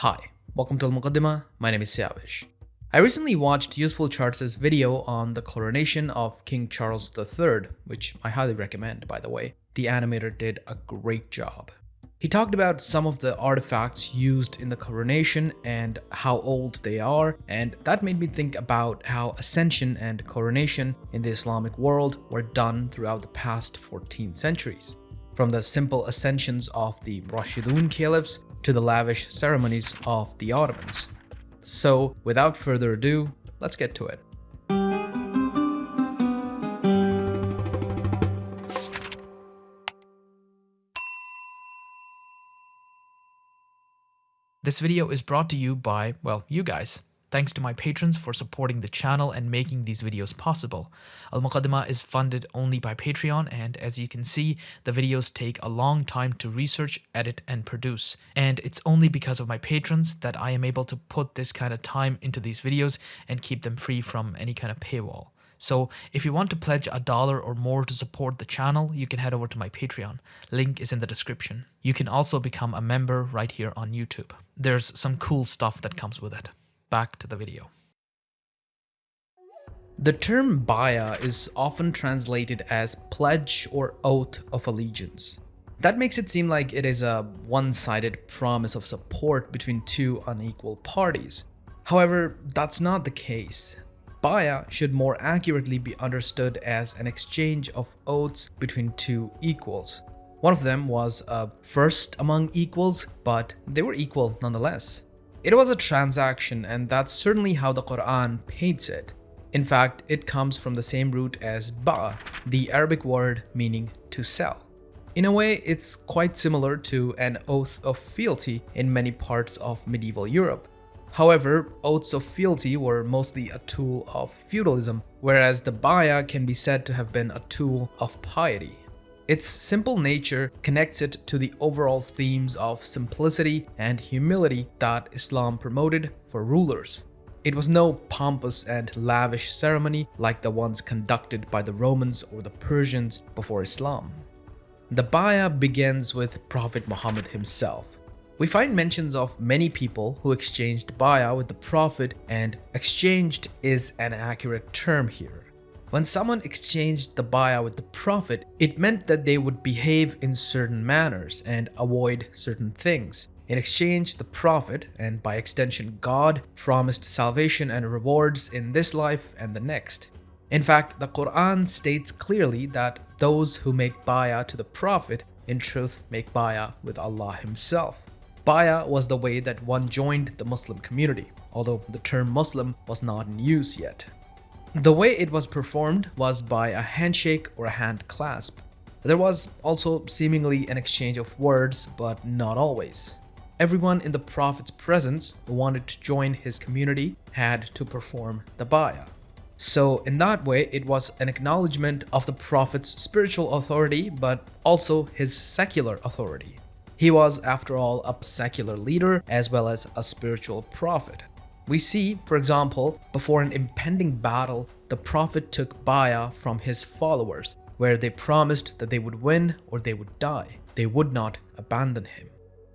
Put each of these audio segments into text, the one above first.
Hi, welcome to Al Muqaddimah. My name is Siavash. I recently watched Useful Charts' video on the coronation of King Charles III, which I highly recommend, by the way. The animator did a great job. He talked about some of the artifacts used in the coronation and how old they are, and that made me think about how ascension and coronation in the Islamic world were done throughout the past 14 centuries. From the simple ascensions of the Rashidun caliphs to the lavish ceremonies of the Ottomans. So, without further ado, let's get to it. This video is brought to you by, well, you guys. Thanks to my patrons for supporting the channel and making these videos possible. Al Muqaddimah is funded only by Patreon and as you can see, the videos take a long time to research, edit, and produce. And it's only because of my patrons that I am able to put this kind of time into these videos and keep them free from any kind of paywall. So if you want to pledge a dollar or more to support the channel, you can head over to my Patreon. Link is in the description. You can also become a member right here on YouTube. There's some cool stuff that comes with it back to the video. The term baya is often translated as pledge or oath of allegiance. That makes it seem like it is a one-sided promise of support between two unequal parties. However, that's not the case. Baya should more accurately be understood as an exchange of oaths between two equals. One of them was a first among equals, but they were equal nonetheless. It was a transaction and that's certainly how the Quran paints it. In fact, it comes from the same root as ba, the Arabic word meaning to sell. In a way, it's quite similar to an oath of fealty in many parts of medieval Europe. However, oaths of fealty were mostly a tool of feudalism, whereas the baya can be said to have been a tool of piety. Its simple nature connects it to the overall themes of simplicity and humility that Islam promoted for rulers. It was no pompous and lavish ceremony like the ones conducted by the Romans or the Persians before Islam. The baya begins with Prophet Muhammad himself. We find mentions of many people who exchanged baya with the Prophet and exchanged is an accurate term here. When someone exchanged the baya with the Prophet, it meant that they would behave in certain manners and avoid certain things. In exchange, the Prophet, and by extension God, promised salvation and rewards in this life and the next. In fact, the Quran states clearly that those who make baya to the Prophet in truth make baya with Allah himself. Baya was the way that one joined the Muslim community, although the term Muslim was not in use yet. The way it was performed was by a handshake or a hand clasp. There was also seemingly an exchange of words, but not always. Everyone in the Prophet's presence who wanted to join his community had to perform the bayah. So in that way, it was an acknowledgement of the Prophet's spiritual authority, but also his secular authority. He was, after all, a secular leader as well as a spiritual prophet. We see, for example, before an impending battle, the Prophet took bayah from his followers, where they promised that they would win or they would die. They would not abandon him.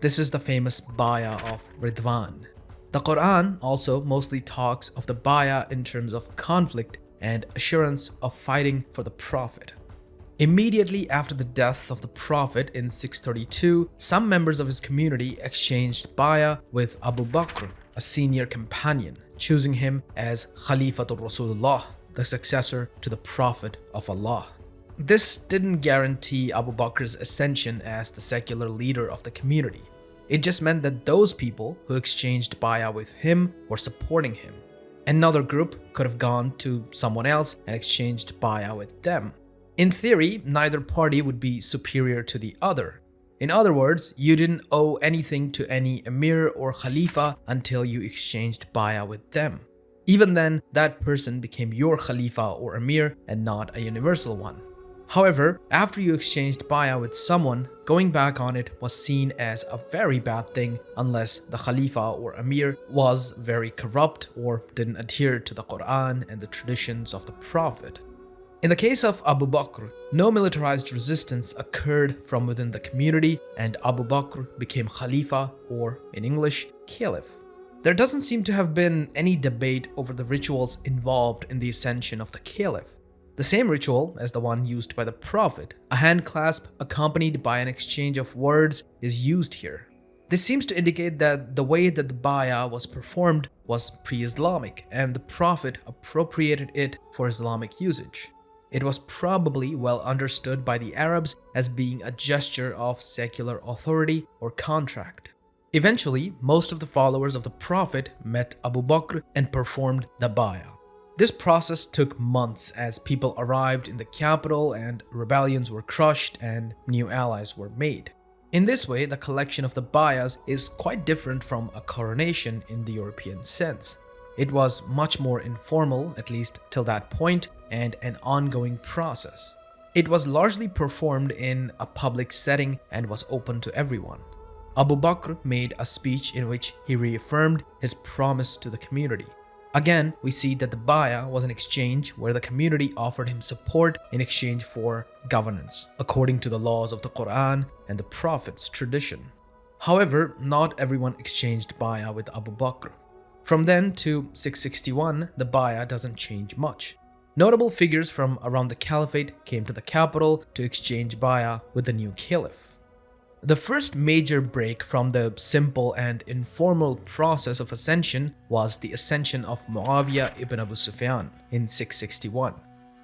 This is the famous bayah of Ridwan. The Quran also mostly talks of the bayah in terms of conflict and assurance of fighting for the Prophet. Immediately after the death of the Prophet in 632, some members of his community exchanged bayah with Abu Bakr a senior companion, choosing him as Khalifatul Rasulullah, the successor to the Prophet of Allah. This didn't guarantee Abu Bakr's ascension as the secular leader of the community. It just meant that those people who exchanged bayah with him were supporting him. Another group could have gone to someone else and exchanged bayah with them. In theory, neither party would be superior to the other, in other words, you didn't owe anything to any emir or khalifa until you exchanged bayah with them. Even then, that person became your khalifa or emir and not a universal one. However, after you exchanged bayah with someone, going back on it was seen as a very bad thing unless the khalifa or emir was very corrupt or didn't adhere to the Quran and the traditions of the Prophet. In the case of Abu Bakr, no militarized resistance occurred from within the community and Abu Bakr became Khalifa or, in English, Caliph. There doesn't seem to have been any debate over the rituals involved in the ascension of the Caliph. The same ritual as the one used by the Prophet, a hand clasp accompanied by an exchange of words, is used here. This seems to indicate that the way that the bayah was performed was pre-Islamic and the Prophet appropriated it for Islamic usage. It was probably well understood by the Arabs as being a gesture of secular authority or contract. Eventually, most of the followers of the Prophet met Abu Bakr and performed the bayah. This process took months as people arrived in the capital and rebellions were crushed and new allies were made. In this way, the collection of the bayahs is quite different from a coronation in the European sense. It was much more informal, at least till that point, and an ongoing process. It was largely performed in a public setting and was open to everyone. Abu Bakr made a speech in which he reaffirmed his promise to the community. Again, we see that the bayah was an exchange where the community offered him support in exchange for governance, according to the laws of the Quran and the Prophet's tradition. However, not everyone exchanged bayah with Abu Bakr. From then to 661, the bayah doesn't change much. Notable figures from around the caliphate came to the capital to exchange bayah with the new caliph. The first major break from the simple and informal process of ascension was the ascension of Muawiyah ibn Abu Sufyan in 661.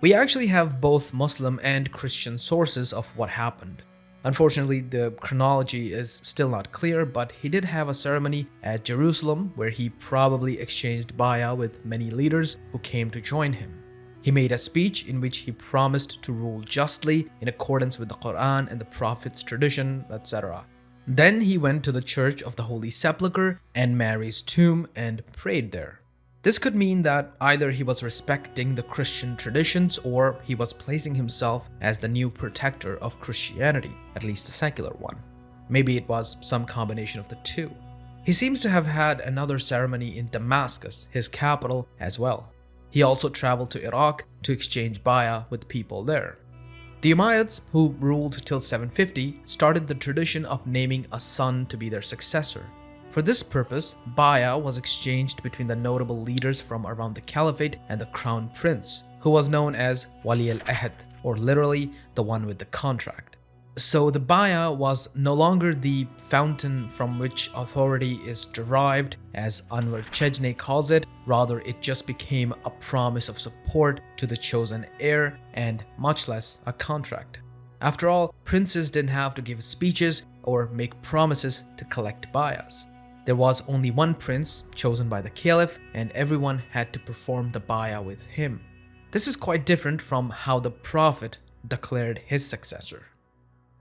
We actually have both Muslim and Christian sources of what happened. Unfortunately, the chronology is still not clear, but he did have a ceremony at Jerusalem where he probably exchanged bayah with many leaders who came to join him. He made a speech in which he promised to rule justly in accordance with the Quran and the Prophet's tradition, etc. Then he went to the Church of the Holy Sepulchre and Mary's tomb and prayed there. This could mean that either he was respecting the Christian traditions or he was placing himself as the new protector of Christianity, at least a secular one. Maybe it was some combination of the two. He seems to have had another ceremony in Damascus, his capital, as well. He also traveled to Iraq to exchange bayah with people there. The Umayyads, who ruled till 750, started the tradition of naming a son to be their successor. For this purpose, bayah was exchanged between the notable leaders from around the caliphate and the crown prince, who was known as Wali al-Ahd, or literally the one with the contract. So the bayah was no longer the fountain from which authority is derived, as Anwar Chejne calls it, rather it just became a promise of support to the chosen heir and much less a contract. After all, princes didn't have to give speeches or make promises to collect bayahs. There was only one prince chosen by the caliph and everyone had to perform the bayah with him. This is quite different from how the prophet declared his successor.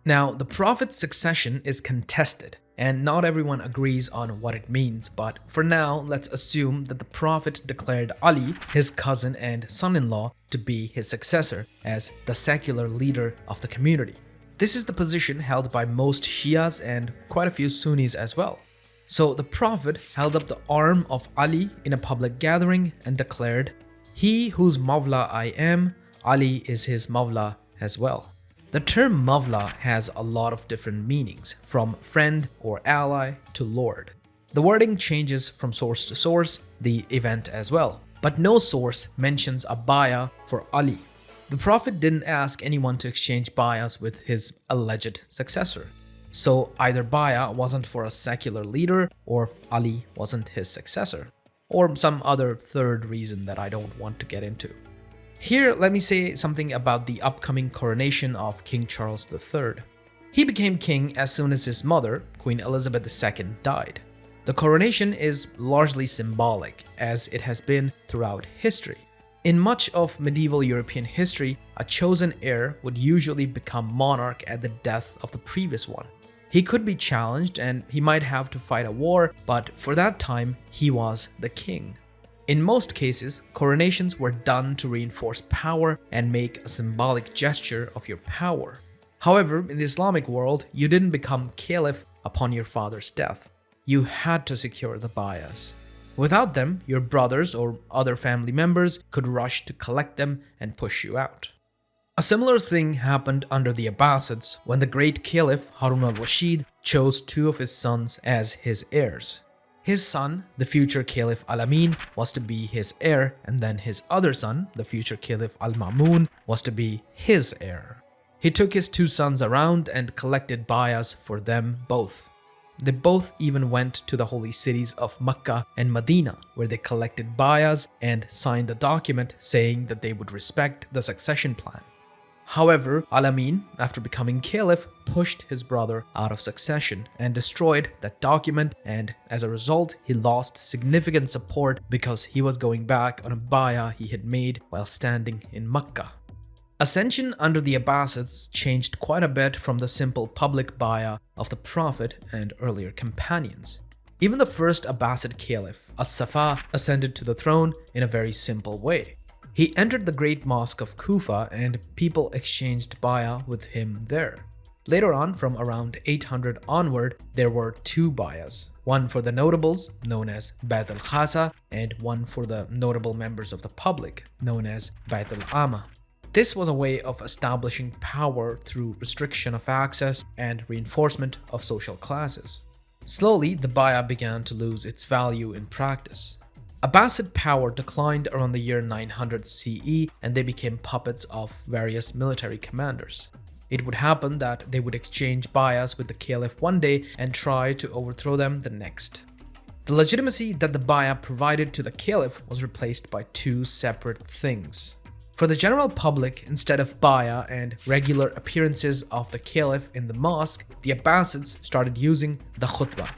Now, the Prophet's succession is contested, and not everyone agrees on what it means, but for now, let's assume that the Prophet declared Ali, his cousin and son-in-law, to be his successor as the secular leader of the community. This is the position held by most Shias and quite a few Sunnis as well. So the Prophet held up the arm of Ali in a public gathering and declared, He whose Mawla I am, Ali is his Mawla as well. The term Mawla has a lot of different meanings, from friend or ally to lord. The wording changes from source to source, the event as well, but no source mentions a bayah for Ali. The Prophet didn't ask anyone to exchange bayahs with his alleged successor. So either bayah wasn't for a secular leader or Ali wasn't his successor, or some other third reason that I don't want to get into. Here, let me say something about the upcoming coronation of King Charles III. He became king as soon as his mother, Queen Elizabeth II, died. The coronation is largely symbolic, as it has been throughout history. In much of medieval European history, a chosen heir would usually become monarch at the death of the previous one. He could be challenged and he might have to fight a war, but for that time, he was the king. In most cases, coronations were done to reinforce power and make a symbolic gesture of your power. However, in the Islamic world, you didn't become caliph upon your father's death. You had to secure the bayahs. Without them, your brothers or other family members could rush to collect them and push you out. A similar thing happened under the Abbasids when the great Caliph Harun al-Rashid chose two of his sons as his heirs. His son, the future Caliph Al-Amin, was to be his heir and then his other son, the future Caliph Al-Ma'mun, was to be his heir. He took his two sons around and collected bayas for them both. They both even went to the holy cities of Mecca and Medina, where they collected bayas and signed a document saying that they would respect the succession plan. However, Al-Amin, after becoming caliph, pushed his brother out of succession and destroyed that document and as a result, he lost significant support because he was going back on a bayah he had made while standing in Mecca. Ascension under the Abbasids changed quite a bit from the simple public bayah of the Prophet and earlier companions. Even the first Abbasid caliph, As-Saffah, ascended to the throne in a very simple way. He entered the great mosque of Kufa and people exchanged bayah with him there. Later on, from around 800 onward, there were two bayahs, one for the notables, known as Bayt al-Khasa, and one for the notable members of the public, known as Bayt al-Amma. This was a way of establishing power through restriction of access and reinforcement of social classes. Slowly, the bayah began to lose its value in practice. Abbasid power declined around the year 900 CE and they became puppets of various military commanders. It would happen that they would exchange bayahs with the caliph one day and try to overthrow them the next. The legitimacy that the bayah provided to the caliph was replaced by two separate things. For the general public, instead of bayah and regular appearances of the caliph in the mosque, the Abbasids started using the khutbah.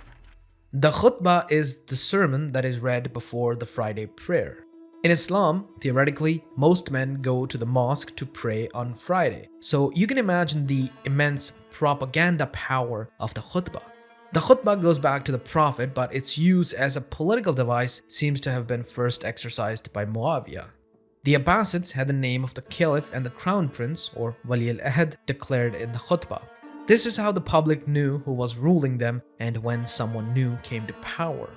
The khutbah is the sermon that is read before the Friday prayer. In Islam, theoretically, most men go to the mosque to pray on Friday, so you can imagine the immense propaganda power of the khutbah. The khutbah goes back to the Prophet, but its use as a political device seems to have been first exercised by Muawiyah. The Abbasids had the name of the caliph and the crown prince, or Wali al-Ahd, declared in the khutbah. This is how the public knew who was ruling them and when someone new came to power.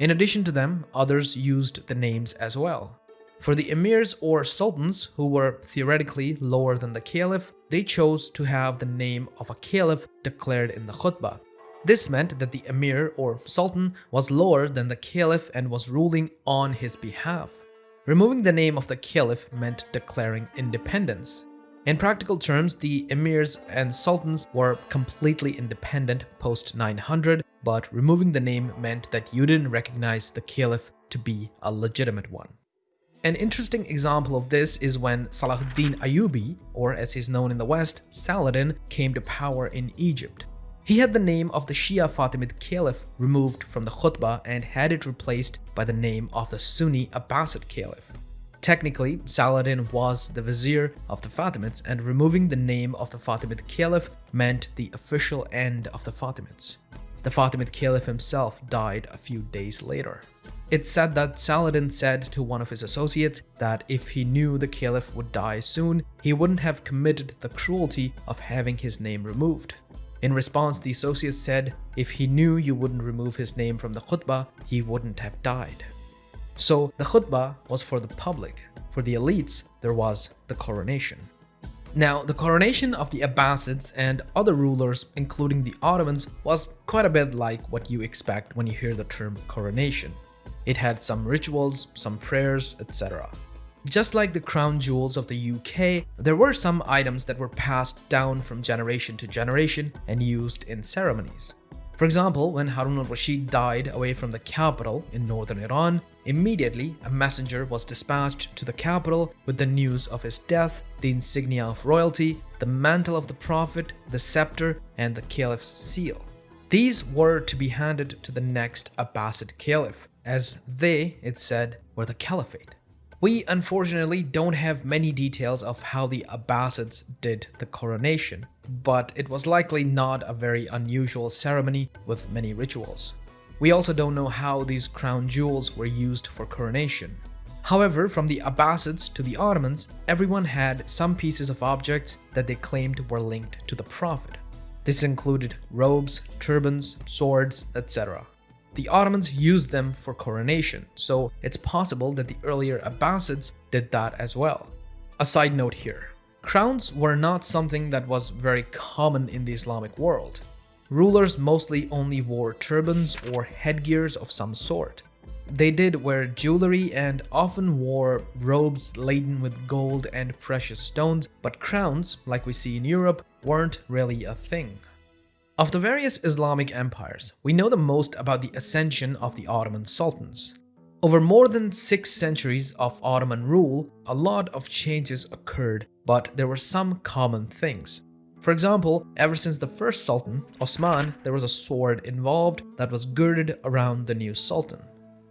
In addition to them, others used the names as well. For the emirs or sultans, who were theoretically lower than the caliph, they chose to have the name of a caliph declared in the khutbah. This meant that the emir or sultan was lower than the caliph and was ruling on his behalf. Removing the name of the caliph meant declaring independence. In practical terms, the emirs and sultans were completely independent post 900, but removing the name meant that you didn't recognize the caliph to be a legitimate one. An interesting example of this is when Salahuddin Ayyubi, or as he's known in the West, Saladin, came to power in Egypt. He had the name of the Shia Fatimid Caliph removed from the khutbah and had it replaced by the name of the Sunni Abbasid Caliph. Technically, Saladin was the vizier of the Fatimids and removing the name of the Fatimid Caliph meant the official end of the Fatimids. The Fatimid Caliph himself died a few days later. It's said that Saladin said to one of his associates that if he knew the Caliph would die soon, he wouldn't have committed the cruelty of having his name removed. In response, the associate said, if he knew you wouldn't remove his name from the khutbah, he wouldn't have died. So the khutbah was for the public. For the elites, there was the coronation. Now, the coronation of the Abbasids and other rulers, including the Ottomans, was quite a bit like what you expect when you hear the term coronation. It had some rituals, some prayers, etc. Just like the crown jewels of the UK, there were some items that were passed down from generation to generation and used in ceremonies. For example, when Harun al-Rashid died away from the capital in northern Iran, immediately a messenger was dispatched to the capital with the news of his death, the insignia of royalty, the mantle of the prophet, the scepter, and the caliph's seal. These were to be handed to the next Abbasid caliph, as they, it said, were the caliphate. We unfortunately don't have many details of how the Abbasids did the coronation, but it was likely not a very unusual ceremony with many rituals. We also don't know how these crown jewels were used for coronation. However, from the Abbasids to the Ottomans, everyone had some pieces of objects that they claimed were linked to the Prophet. This included robes, turbans, swords, etc. The Ottomans used them for coronation, so it's possible that the earlier Abbasids did that as well. A side note here. Crowns were not something that was very common in the Islamic world. Rulers mostly only wore turbans or headgears of some sort. They did wear jewelry and often wore robes laden with gold and precious stones, but crowns, like we see in Europe, weren't really a thing. Of the various Islamic empires, we know the most about the ascension of the Ottoman sultans. Over more than six centuries of Ottoman rule, a lot of changes occurred, but there were some common things. For example, ever since the first sultan, Osman, there was a sword involved that was girded around the new sultan.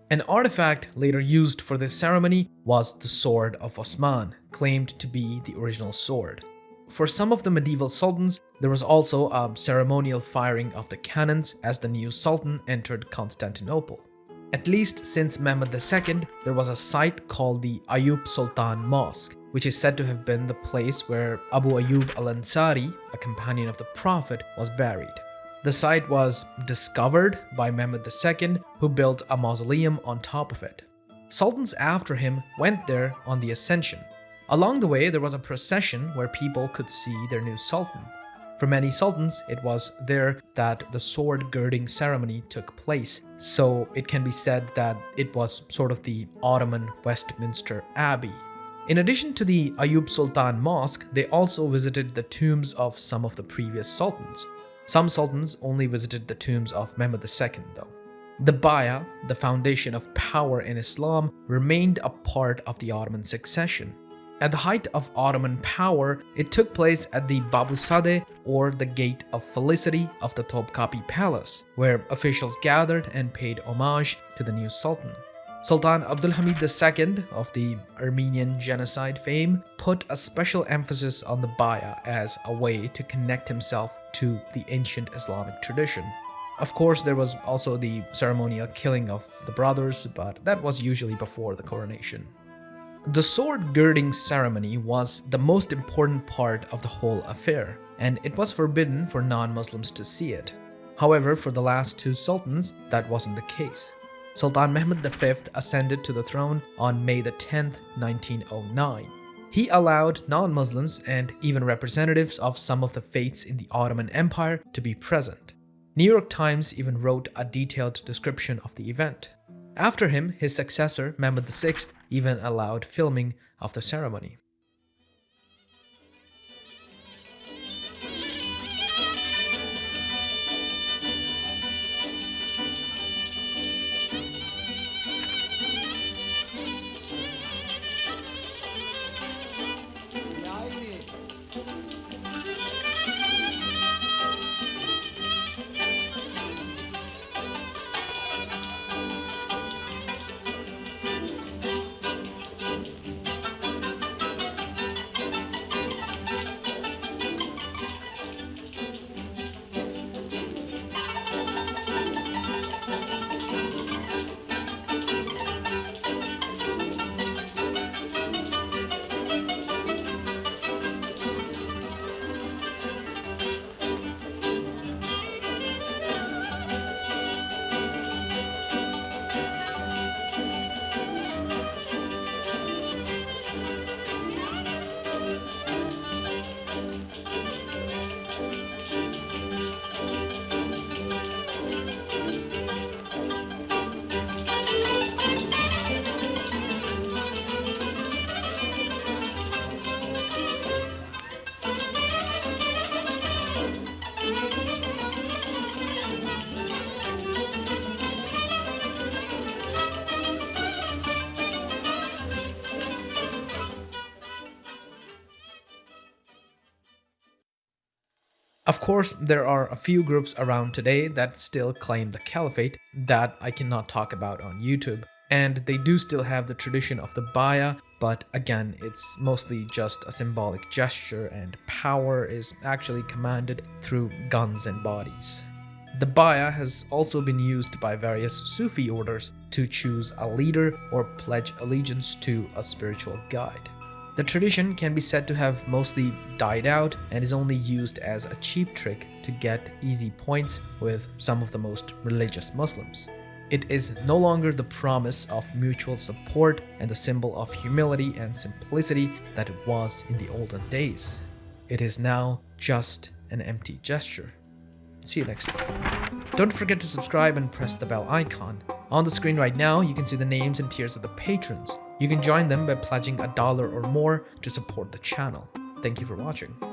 An artifact later used for this ceremony was the Sword of Osman, claimed to be the original sword. For some of the medieval sultans, there was also a ceremonial firing of the cannons as the new sultan entered Constantinople. At least since Mehmed II, there was a site called the Ayub Sultan Mosque, which is said to have been the place where Abu Ayub al-Ansari, a companion of the Prophet, was buried. The site was discovered by Mehmed II, who built a mausoleum on top of it. Sultans after him went there on the ascension. Along the way, there was a procession where people could see their new sultan. For many sultans, it was there that the sword girding ceremony took place, so it can be said that it was sort of the Ottoman Westminster Abbey. In addition to the Ayub Sultan Mosque, they also visited the tombs of some of the previous sultans. Some sultans only visited the tombs of Mehmed II though. The Baya, the foundation of power in Islam, remained a part of the Ottoman succession. At the height of Ottoman power, it took place at the Babüssaade or the Gate of Felicity of the Topkapi Palace, where officials gathered and paid homage to the new sultan. Sultan Abdulhamid II of the Armenian genocide fame put a special emphasis on the Baya as a way to connect himself to the ancient Islamic tradition. Of course, there was also the ceremonial killing of the brothers, but that was usually before the coronation. The sword girding ceremony was the most important part of the whole affair, and it was forbidden for non-Muslims to see it. However, for the last two sultans, that wasn't the case. Sultan Mehmed V ascended to the throne on May 10, 1909. He allowed non-Muslims and even representatives of some of the faiths in the Ottoman Empire to be present. New York Times even wrote a detailed description of the event. After him, his successor, Mehmed VI, even allowed filming of the ceremony. Of course, there are a few groups around today that still claim the caliphate that I cannot talk about on YouTube. And they do still have the tradition of the Baya, but again, it's mostly just a symbolic gesture and power is actually commanded through guns and bodies. The Baya has also been used by various Sufi orders to choose a leader or pledge allegiance to a spiritual guide. The tradition can be said to have mostly died out and is only used as a cheap trick to get easy points with some of the most religious Muslims. It is no longer the promise of mutual support and the symbol of humility and simplicity that it was in the olden days. It is now just an empty gesture. See you next time. Don't forget to subscribe and press the bell icon. On the screen right now, you can see the names and tiers of the patrons. You can join them by pledging a dollar or more to support the channel. Thank you for watching.